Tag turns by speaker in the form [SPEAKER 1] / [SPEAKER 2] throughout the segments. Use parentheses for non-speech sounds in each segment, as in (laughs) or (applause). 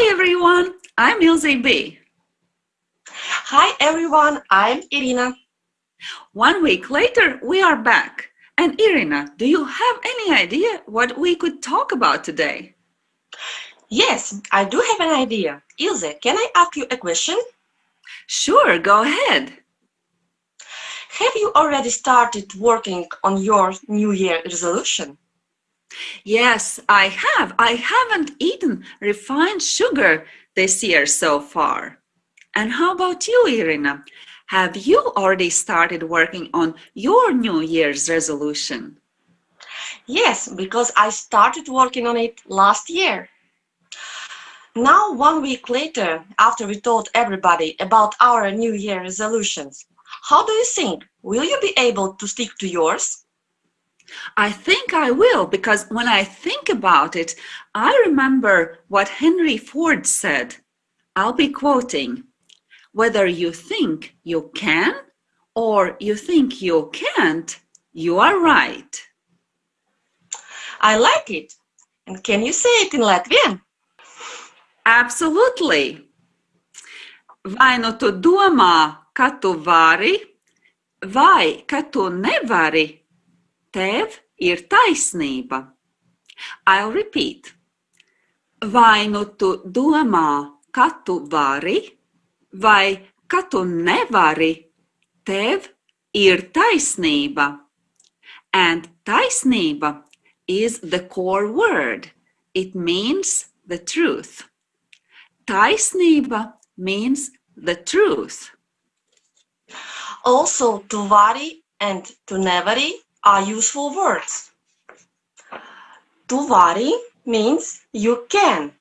[SPEAKER 1] Hi everyone, I'm Ilze B.
[SPEAKER 2] Hi everyone, I'm Irina.
[SPEAKER 1] One week later, we are back. And Irina, do you have any idea what we could talk about today?
[SPEAKER 2] Yes, I do have an idea. Ilze, can I ask you a question?
[SPEAKER 1] Sure, go ahead.
[SPEAKER 2] Have you already started working on your New Year resolution?
[SPEAKER 1] Yes, I have. I haven't eaten refined sugar this year so far. And how about you, Irina? Have you already started working on your New Year's resolution?
[SPEAKER 2] Yes, because I started working on it last year. Now, one week later, after we told everybody about our New Year resolutions, how do you think? Will you be able to stick to yours?
[SPEAKER 1] I think I will because when I think about it, I remember what Henry Ford said. I'll be quoting, whether you think you can or you think you can't, you are right.
[SPEAKER 2] I like it. And can you say it in Latvian?
[SPEAKER 1] Absolutely. Vai nu tu domā, ka tu vari, vai ka tu nevari, Tev ir taisnība. I'll repeat. Vai nu tu domā, ka tu vari, vai ka tu nevari, tev ir taisnība. And taisnība is the core word. It means the truth. Taisnība means the truth.
[SPEAKER 2] Also, tu vari and tu nevari are useful words. Tu vari means you can.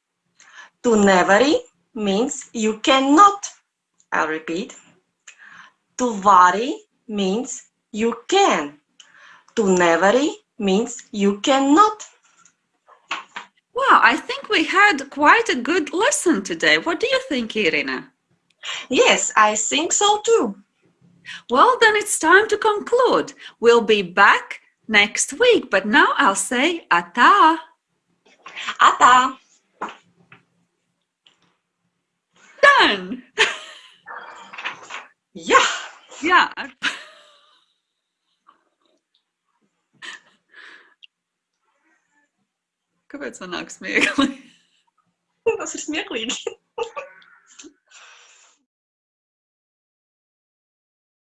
[SPEAKER 2] Tu nevari means you cannot. I'll repeat. Tu vari means you can. Tu nevari means you cannot.
[SPEAKER 1] Wow, I think we had quite a good lesson today. What do you think, Irina?
[SPEAKER 2] Yes, I think so too.
[SPEAKER 1] Well, then it's time to conclude. We'll be back next week, but now I'll say ata.
[SPEAKER 2] Ata.
[SPEAKER 1] Done. (laughs)
[SPEAKER 2] yeah.
[SPEAKER 1] Yeah. Kāpēc man nāk smieklīgi?
[SPEAKER 2] Tas ir smieklīgi.